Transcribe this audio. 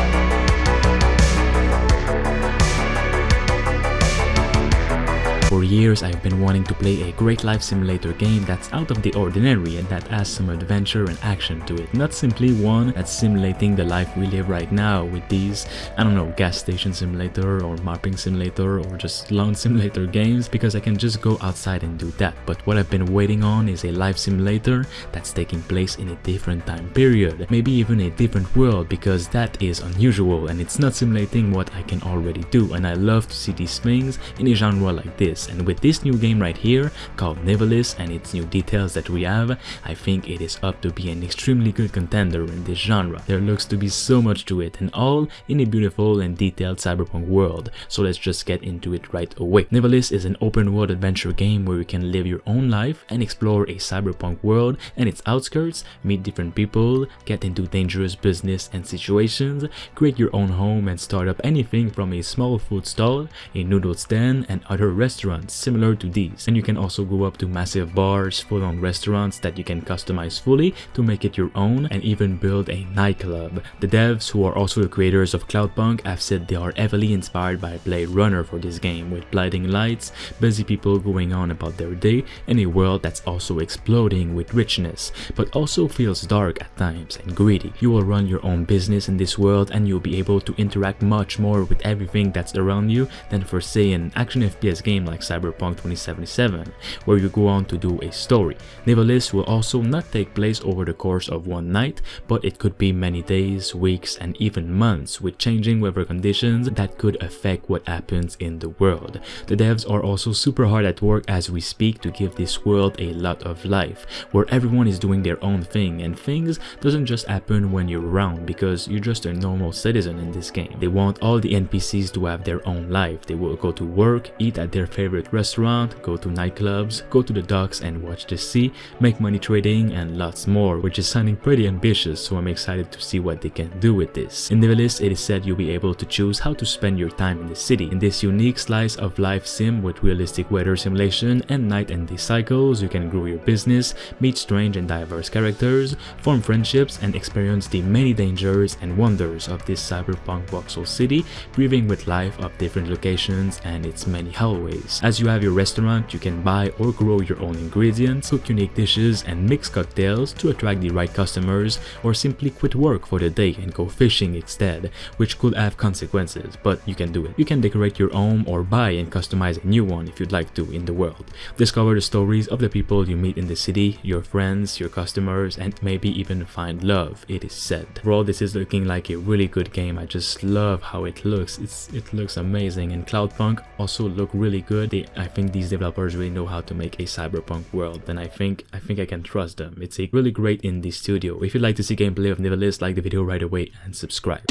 Bye. For years, I've been wanting to play a great life simulator game that's out of the ordinary and that has some adventure and action to it. Not simply one that's simulating the life we live right now with these, I don't know, gas station simulator or mapping simulator or just lawn simulator games because I can just go outside and do that. But what I've been waiting on is a life simulator that's taking place in a different time period, maybe even a different world because that is unusual and it's not simulating what I can already do and I love to see these things in a genre like this and with this new game right here called Nivalis and its new details that we have, I think it is up to be an extremely good contender in this genre. There looks to be so much to it and all in a beautiful and detailed cyberpunk world, so let's just get into it right away. Nivalis is an open world adventure game where you can live your own life and explore a cyberpunk world and its outskirts, meet different people, get into dangerous business and situations, create your own home and start up anything from a small food stall, a noodle stand and other restaurants restaurants similar to these and you can also go up to massive bars, full-on restaurants that you can customize fully to make it your own and even build a nightclub. The devs who are also the creators of Cloudpunk have said they are heavily inspired by Blade Runner for this game with blinding lights, busy people going on about their day and a world that's also exploding with richness but also feels dark at times and greedy. You will run your own business in this world and you'll be able to interact much more with everything that's around you than for say an action FPS game like Cyberpunk 2077, where you go on to do a story. Nivalis will also not take place over the course of one night, but it could be many days, weeks, and even months with changing weather conditions that could affect what happens in the world. The devs are also super hard at work as we speak to give this world a lot of life, where everyone is doing their own thing and things doesn't just happen when you're around because you're just a normal citizen in this game. They want all the NPCs to have their own life. They will go to work, eat at their favorite favorite restaurant, go to nightclubs, go to the docks and watch the sea, make money trading and lots more, which is sounding pretty ambitious so I'm excited to see what they can do with this. In the list it is said you'll be able to choose how to spend your time in the city. In this unique slice of life sim with realistic weather simulation and night and day cycles, you can grow your business, meet strange and diverse characters, form friendships and experience the many dangers and wonders of this cyberpunk voxel city, breathing with life of different locations and its many hallways. As you have your restaurant, you can buy or grow your own ingredients, cook unique dishes and mix cocktails to attract the right customers or simply quit work for the day and go fishing instead, which could have consequences, but you can do it. You can decorate your home or buy and customize a new one if you'd like to in the world. Discover the stories of the people you meet in the city, your friends, your customers, and maybe even find love, it is said. Overall, this is looking like a really good game. I just love how it looks. It's, it looks amazing and Cloudpunk also look really good they, I think these developers really know how to make a cyberpunk world and I think I think I can trust them. It's a really great indie studio. If you'd like to see gameplay of Nivalis, like the video right away and subscribe.